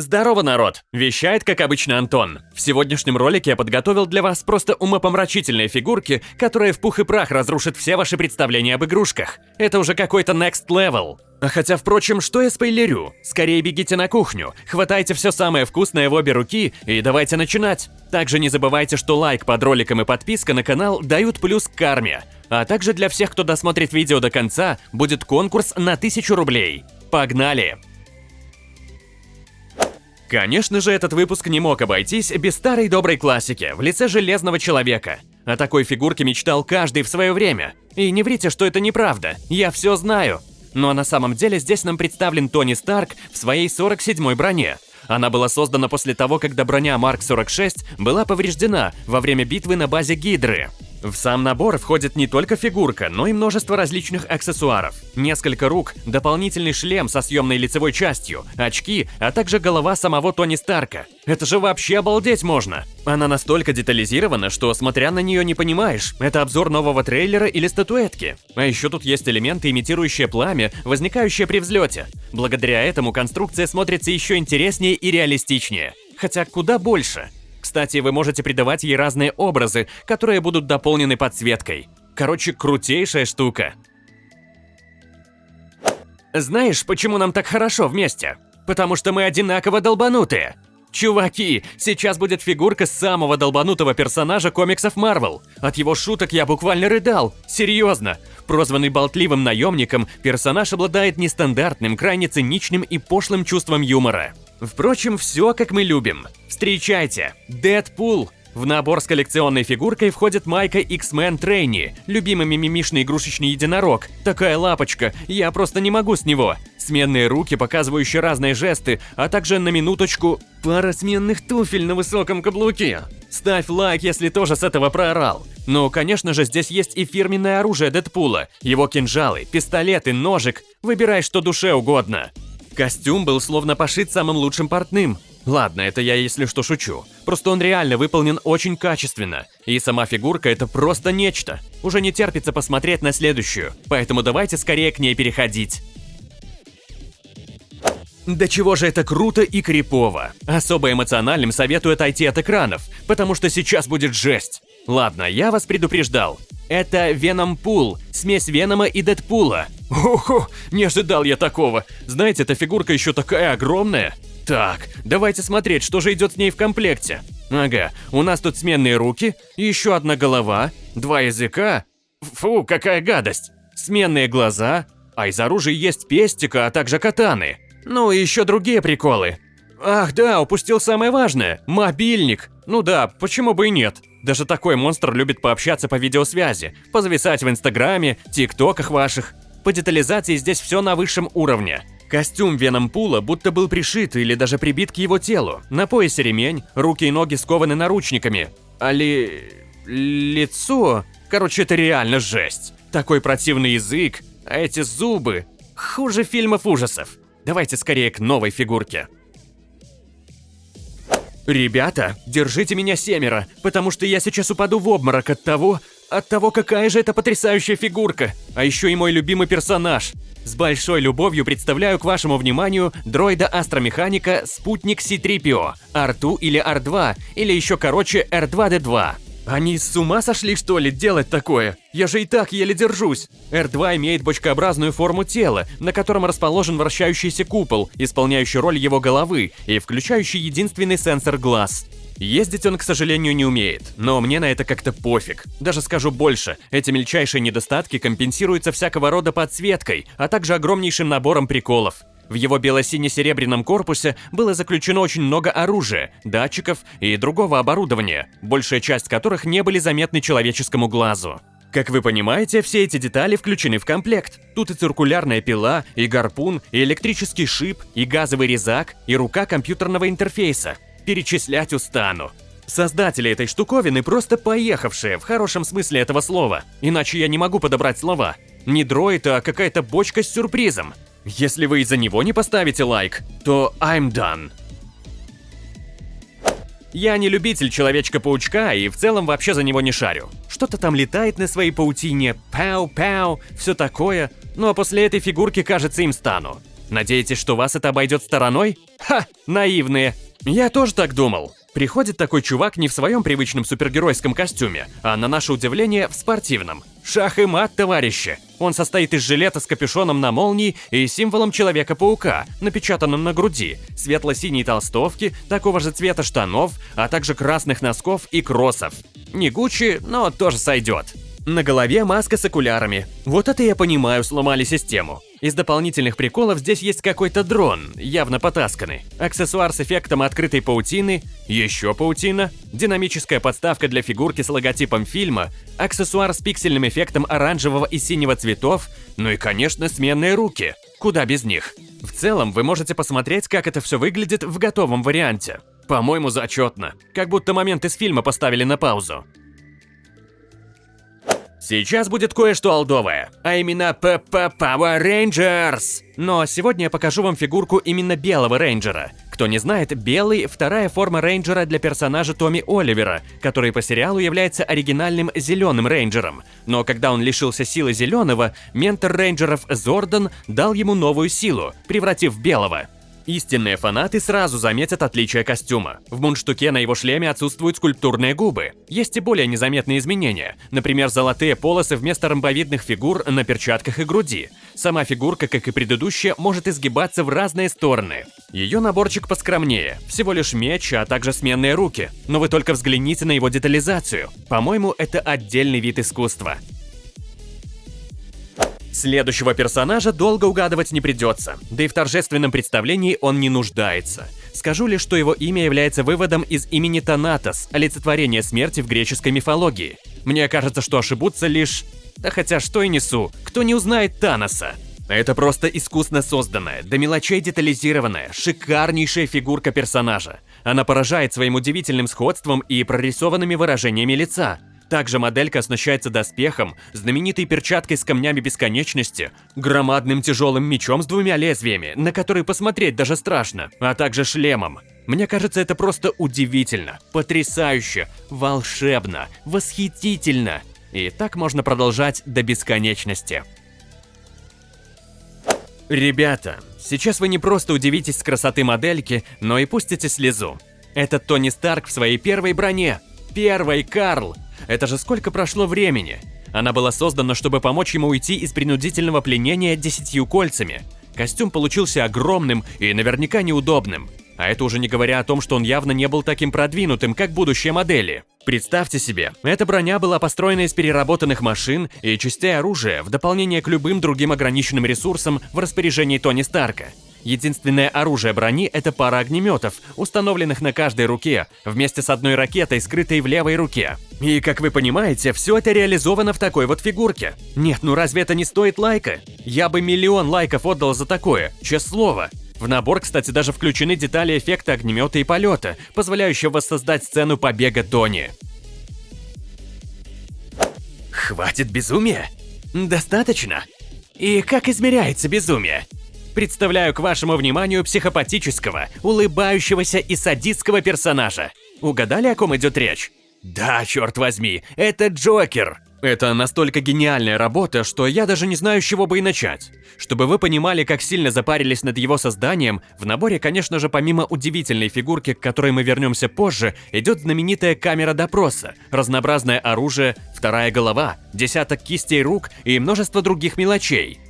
Здорово, народ! Вещает, как обычно, Антон. В сегодняшнем ролике я подготовил для вас просто умопомрачительные фигурки, которые в пух и прах разрушат все ваши представления об игрушках. Это уже какой-то next level. А хотя, впрочем, что я спойлерю? Скорее бегите на кухню, хватайте все самое вкусное в обе руки и давайте начинать. Также не забывайте, что лайк под роликом и подписка на канал дают плюс к карме. А также для всех, кто досмотрит видео до конца, будет конкурс на 1000 рублей. Погнали! Конечно же, этот выпуск не мог обойтись без старой доброй классики в лице Железного Человека. О такой фигурке мечтал каждый в свое время. И не врите, что это неправда, я все знаю. Но на самом деле здесь нам представлен Тони Старк в своей 47-й броне. Она была создана после того, когда броня Марк 46 была повреждена во время битвы на базе Гидры. В сам набор входит не только фигурка, но и множество различных аксессуаров. Несколько рук, дополнительный шлем со съемной лицевой частью, очки, а также голова самого Тони Старка. Это же вообще обалдеть можно! Она настолько детализирована, что смотря на нее не понимаешь, это обзор нового трейлера или статуэтки. А еще тут есть элементы, имитирующие пламя, возникающие при взлете. Благодаря этому конструкция смотрится еще интереснее и реалистичнее. Хотя куда больше. Кстати, вы можете придавать ей разные образы, которые будут дополнены подсветкой. Короче, крутейшая штука. Знаешь, почему нам так хорошо вместе? Потому что мы одинаково долбанутые. Чуваки, сейчас будет фигурка самого долбанутого персонажа комиксов Марвел. От его шуток я буквально рыдал. Серьезно. Прозванный болтливым наемником, персонаж обладает нестандартным, крайне циничным и пошлым чувством юмора. Впрочем, все как мы любим. Встречайте, Дэдпул! В набор с коллекционной фигуркой входит майка X-Men Трейни, любимый мимимишный игрушечный единорог. Такая лапочка, я просто не могу с него. Сменные руки, показывающие разные жесты, а также на минуточку пара сменных туфель на высоком каблуке. Ставь лайк, если тоже с этого проорал. Ну, конечно же, здесь есть и фирменное оружие Дэдпула, его кинжалы, пистолеты, ножик. Выбирай, что душе угодно. Костюм был словно пошит самым лучшим портным. Ладно, это я если что шучу. Просто он реально выполнен очень качественно. И сама фигурка это просто нечто. Уже не терпится посмотреть на следующую. Поэтому давайте скорее к ней переходить. Да чего же это круто и крипово. Особо эмоциональным советую отойти от экранов, потому что сейчас будет жесть. Ладно, я вас предупреждал. Это Веном Пул, смесь Венома и Дэдпула. Ого, не ожидал я такого. Знаете, эта фигурка еще такая огромная. Так, давайте смотреть, что же идет с ней в комплекте. Ага, у нас тут сменные руки, еще одна голова, два языка. Фу, какая гадость. Сменные глаза, а из оружия есть пестика, а также катаны. Ну и еще другие приколы. Ах да, упустил самое важное – мобильник. Ну да, почему бы и нет. Даже такой монстр любит пообщаться по видеосвязи, позависать в инстаграме, тиктоках ваших. По детализации здесь все на высшем уровне. Костюм Веном Пула будто был пришит или даже прибит к его телу. На поясе ремень, руки и ноги скованы наручниками. А ли... лицо... Короче, это реально жесть. Такой противный язык, а эти зубы... Хуже фильмов ужасов. Давайте скорее к новой фигурке. Ребята, держите меня семеро, потому что я сейчас упаду в обморок от того, от того, какая же это потрясающая фигурка. А еще и мой любимый персонаж. С большой любовью представляю к вашему вниманию дроида-астромеханика спутник C-3PO, R2 или R2, или еще короче R2-D2. Они с ума сошли, что ли, делать такое? Я же и так еле держусь. R2 имеет бочкообразную форму тела, на котором расположен вращающийся купол, исполняющий роль его головы и включающий единственный сенсор глаз. Ездить он, к сожалению, не умеет, но мне на это как-то пофиг. Даже скажу больше, эти мельчайшие недостатки компенсируются всякого рода подсветкой, а также огромнейшим набором приколов. В его бело-сине-серебряном корпусе было заключено очень много оружия, датчиков и другого оборудования, большая часть которых не были заметны человеческому глазу. Как вы понимаете, все эти детали включены в комплект. Тут и циркулярная пила, и гарпун, и электрический шип, и газовый резак, и рука компьютерного интерфейса. Перечислять устану. Создатели этой штуковины просто поехавшие, в хорошем смысле этого слова. Иначе я не могу подобрать слова. Не дроид, а какая-то бочка с сюрпризом. Если вы из-за него не поставите лайк, то I'm done. Я не любитель Человечка-паучка и в целом вообще за него не шарю. Что-то там летает на своей паутине, пау-пау, все такое, ну а после этой фигурки, кажется, им стану. Надеетесь, что вас это обойдет стороной? Ха, наивные. Я тоже так думал. Приходит такой чувак не в своем привычном супергеройском костюме, а на наше удивление в спортивном. Шах и мат, товарищи! Он состоит из жилета с капюшоном на молнии и символом Человека-паука, напечатанным на груди, светло-синей толстовки, такого же цвета штанов, а также красных носков и кроссов. Не Гуччи, но тоже сойдет. На голове маска с окулярами. Вот это я понимаю, сломали систему. Из дополнительных приколов здесь есть какой-то дрон, явно потасканный. Аксессуар с эффектом открытой паутины, еще паутина, динамическая подставка для фигурки с логотипом фильма, аксессуар с пиксельным эффектом оранжевого и синего цветов, ну и, конечно, сменные руки. Куда без них? В целом, вы можете посмотреть, как это все выглядит в готовом варианте. По-моему, зачетно. Как будто момент из фильма поставили на паузу. Сейчас будет кое-что олдовое, а именно ПП Power Rangers. Но сегодня я покажу вам фигурку именно белого рейнджера. Кто не знает, белый – вторая форма рейнджера для персонажа Томми Оливера, который по сериалу является оригинальным зеленым рейнджером. Но когда он лишился силы зеленого, ментор рейнджеров Зордан дал ему новую силу, превратив белого. Истинные фанаты сразу заметят отличие костюма. В мундштуке на его шлеме отсутствуют скульптурные губы. Есть и более незаметные изменения, например, золотые полосы вместо ромбовидных фигур на перчатках и груди. Сама фигурка, как и предыдущая, может изгибаться в разные стороны. Ее наборчик поскромнее, всего лишь меч, а также сменные руки. Но вы только взгляните на его детализацию. По-моему, это отдельный вид искусства. Следующего персонажа долго угадывать не придется, да и в торжественном представлении он не нуждается. Скажу лишь, что его имя является выводом из имени Танатос, олицетворение смерти в греческой мифологии. Мне кажется, что ошибутся лишь... Да хотя что и несу, кто не узнает Таноса? Это просто искусно созданная, до мелочей детализированная, шикарнейшая фигурка персонажа. Она поражает своим удивительным сходством и прорисованными выражениями лица. Также моделька оснащается доспехом, знаменитой перчаткой с камнями бесконечности, громадным тяжелым мечом с двумя лезвиями, на который посмотреть даже страшно, а также шлемом. Мне кажется, это просто удивительно, потрясающе, волшебно, восхитительно. И так можно продолжать до бесконечности. Ребята, сейчас вы не просто удивитесь красоты модельки, но и пустите слезу. Это Тони Старк в своей первой броне. Первый Карл, это же сколько прошло времени? Она была создана, чтобы помочь ему уйти из принудительного пленения десятью кольцами. Костюм получился огромным и наверняка неудобным. А это уже не говоря о том, что он явно не был таким продвинутым, как будущие модели. Представьте себе, эта броня была построена из переработанных машин и частей оружия в дополнение к любым другим ограниченным ресурсам в распоряжении Тони Старка. Единственное оружие брони – это пара огнеметов, установленных на каждой руке, вместе с одной ракетой, скрытой в левой руке. И, как вы понимаете, все это реализовано в такой вот фигурке. Нет, ну разве это не стоит лайка? Я бы миллион лайков отдал за такое, честное слово. В набор, кстати, даже включены детали эффекта огнемета и полета, позволяющего воссоздать сцену побега Тони. Хватит безумия? Достаточно? И как измеряется безумие? Представляю к вашему вниманию психопатического, улыбающегося и садистского персонажа. Угадали, о ком идет речь? Да, черт возьми, это Джокер. Это настолько гениальная работа, что я даже не знаю, с чего бы и начать. Чтобы вы понимали, как сильно запарились над его созданием, в наборе, конечно же, помимо удивительной фигурки, к которой мы вернемся позже, идет знаменитая камера допроса, разнообразное оружие, вторая голова, десяток кистей рук и множество других мелочей.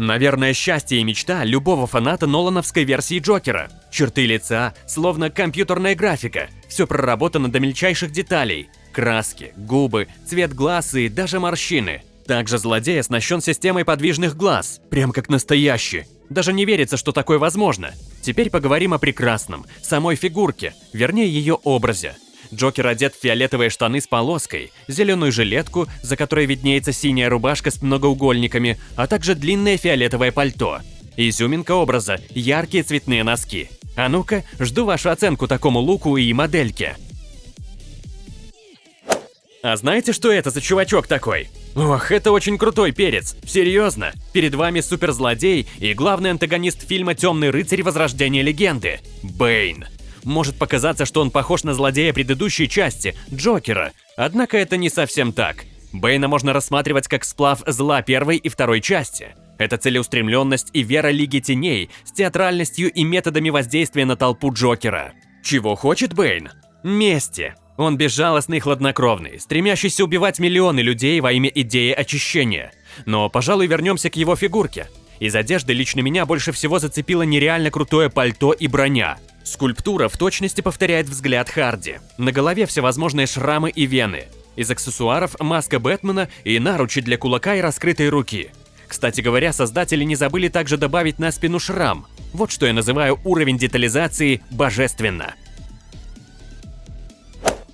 Наверное, счастье и мечта любого фаната Нолановской версии Джокера. Черты лица, словно компьютерная графика, все проработано до мельчайших деталей. Краски, губы, цвет глаз и даже морщины. Также злодей оснащен системой подвижных глаз, прям как настоящий. Даже не верится, что такое возможно. Теперь поговорим о прекрасном, самой фигурке, вернее ее образе. Джокер одет в фиолетовые штаны с полоской, зеленую жилетку, за которой виднеется синяя рубашка с многоугольниками, а также длинное фиолетовое пальто. Изюминка образа – яркие цветные носки. А ну-ка, жду вашу оценку такому луку и модельке. А знаете, что это за чувачок такой? Ох, это очень крутой перец. Серьезно. Перед вами суперзлодей и главный антагонист фильма «Темный рыцарь. Возрождение легенды» – Бэйн. Может показаться, что он похож на злодея предыдущей части, Джокера, однако это не совсем так. Бэйна можно рассматривать как сплав зла первой и второй части. Это целеустремленность и вера Лиги Теней с театральностью и методами воздействия на толпу Джокера. Чего хочет Бэйн? Мести. Он безжалостный и хладнокровный, стремящийся убивать миллионы людей во имя идеи очищения. Но, пожалуй, вернемся к его фигурке. Из одежды лично меня больше всего зацепило нереально крутое пальто и броня. Скульптура в точности повторяет взгляд Харди. На голове всевозможные шрамы и вены. Из аксессуаров маска Бэтмена и наручи для кулака и раскрытой руки. Кстати говоря, создатели не забыли также добавить на спину шрам. Вот что я называю уровень детализации божественно.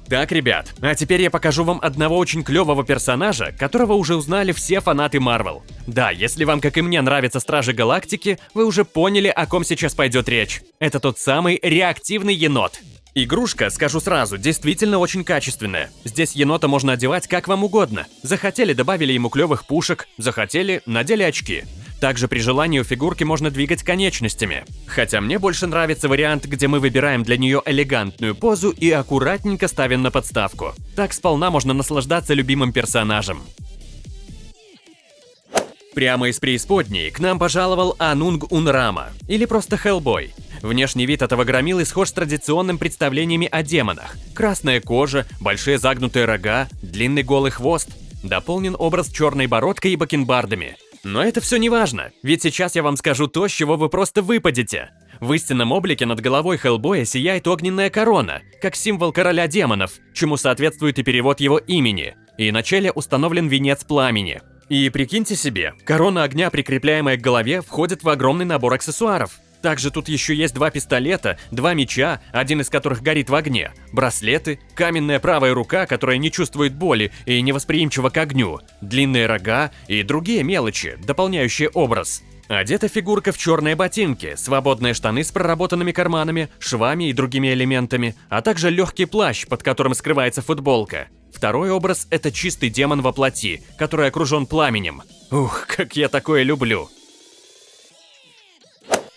Так, ребят, а теперь я покажу вам одного очень клевого персонажа, которого уже узнали все фанаты Марвел. Да, если вам, как и мне, нравятся Стражи Галактики, вы уже поняли, о ком сейчас пойдет речь. Это тот самый реактивный енот. Игрушка, скажу сразу, действительно очень качественная. Здесь енота можно одевать как вам угодно. Захотели, добавили ему клевых пушек, захотели, надели очки. Также при желании у фигурки можно двигать конечностями. Хотя мне больше нравится вариант, где мы выбираем для нее элегантную позу и аккуратненько ставим на подставку. Так сполна можно наслаждаться любимым персонажем. Прямо из преисподней к нам пожаловал Анунг Унрама, или просто Хеллбой. Внешний вид этого громилы схож с традиционным представлениями о демонах. Красная кожа, большие загнутые рога, длинный голый хвост. Дополнен образ черной бородкой и бакенбардами. Но это все не важно, ведь сейчас я вам скажу то, с чего вы просто выпадете. В истинном облике над головой Хеллбоя сияет огненная корона, как символ короля демонов, чему соответствует и перевод его имени. И на челе установлен венец пламени. И прикиньте себе, корона огня, прикрепляемая к голове, входит в огромный набор аксессуаров. Также тут еще есть два пистолета, два меча, один из которых горит в огне, браслеты, каменная правая рука, которая не чувствует боли и невосприимчива к огню, длинные рога и другие мелочи, дополняющие образ. Одета фигурка в черные ботинки, свободные штаны с проработанными карманами, швами и другими элементами, а также легкий плащ, под которым скрывается футболка. Второй образ – это чистый демон во плоти, который окружен пламенем. Ух, как я такое люблю!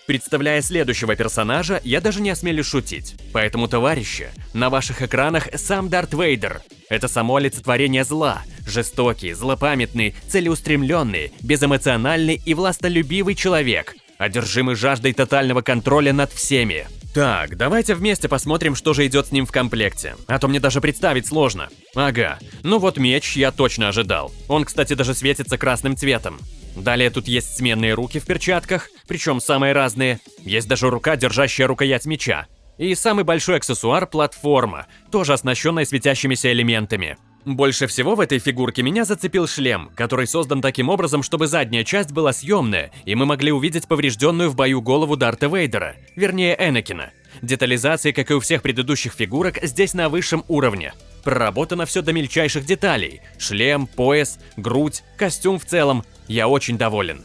Представляя следующего персонажа, я даже не осмелюсь шутить. Поэтому, товарищи, на ваших экранах сам Дарт Вейдер. Это само олицетворение зла. Жестокий, злопамятный, целеустремленный, безэмоциональный и властолюбивый человек, одержимый жаждой тотального контроля над всеми. Так, давайте вместе посмотрим, что же идет с ним в комплекте. А то мне даже представить сложно. Ага, ну вот меч я точно ожидал. Он, кстати, даже светится красным цветом. Далее тут есть сменные руки в перчатках, причем самые разные. Есть даже рука, держащая рукоять меча. И самый большой аксессуар – платформа, тоже оснащенная светящимися элементами. Больше всего в этой фигурке меня зацепил шлем, который создан таким образом, чтобы задняя часть была съемная, и мы могли увидеть поврежденную в бою голову Дарта Вейдера, вернее Энакина. Детализация, как и у всех предыдущих фигурок, здесь на высшем уровне. Проработано все до мельчайших деталей. Шлем, пояс, грудь, костюм в целом. Я очень доволен.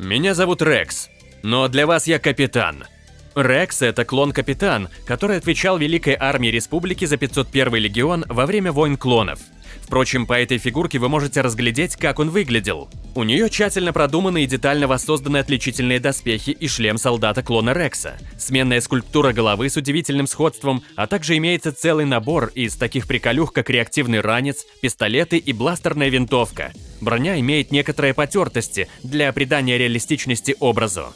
Меня зовут Рекс, но для вас я капитан. Рекс – это клон-капитан, который отвечал Великой Армии Республики за 501 легион во время войн клонов. Впрочем, по этой фигурке вы можете разглядеть, как он выглядел. У нее тщательно продуманы и детально воссозданы отличительные доспехи и шлем солдата-клона Рекса, сменная скульптура головы с удивительным сходством, а также имеется целый набор из таких приколюх, как реактивный ранец, пистолеты и бластерная винтовка. Броня имеет некоторые потертости для придания реалистичности образу.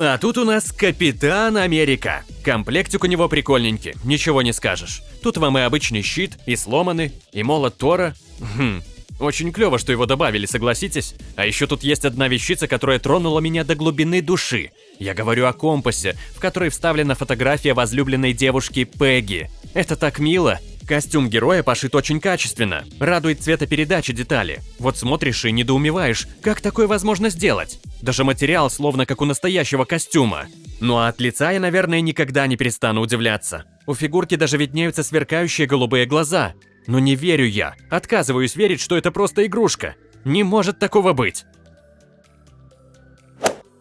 А тут у нас Капитан Америка. Комплектик у него прикольненький, ничего не скажешь. Тут вам и обычный щит, и сломанный, и молот Тора. Хм, очень клево, что его добавили, согласитесь? А еще тут есть одна вещица, которая тронула меня до глубины души. Я говорю о компасе, в который вставлена фотография возлюбленной девушки Пегги. Это так мило. Костюм героя пошит очень качественно, радует цветопередача детали. Вот смотришь и недоумеваешь, как такое возможно сделать? Даже материал словно как у настоящего костюма. Ну а от лица я, наверное, никогда не перестану удивляться. У фигурки даже виднеются сверкающие голубые глаза. Но не верю я, отказываюсь верить, что это просто игрушка. Не может такого быть.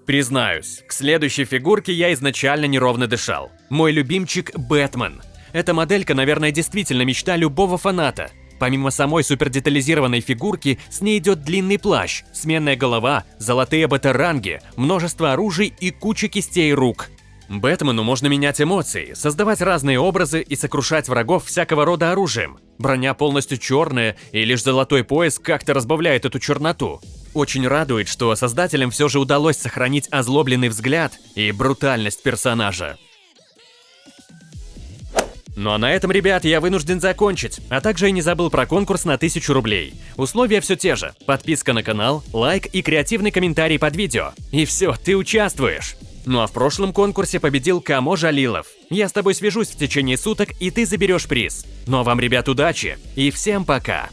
Признаюсь, к следующей фигурке я изначально неровно дышал. Мой любимчик Бэтмен – эта моделька, наверное, действительно мечта любого фаната. Помимо самой супердетализированной фигурки, с ней идет длинный плащ, сменная голова, золотые батаранги, множество оружий и куча кистей рук. Бэтмену можно менять эмоции, создавать разные образы и сокрушать врагов всякого рода оружием. Броня полностью черная, и лишь золотой пояс как-то разбавляет эту черноту. Очень радует, что создателям все же удалось сохранить озлобленный взгляд и брутальность персонажа. Ну а на этом, ребят, я вынужден закончить, а также и не забыл про конкурс на 1000 рублей. Условия все те же. Подписка на канал, лайк и креативный комментарий под видео. И все, ты участвуешь. Ну а в прошлом конкурсе победил Камо Жалилов. Я с тобой свяжусь в течение суток, и ты заберешь приз. Ну а вам, ребят, удачи и всем пока!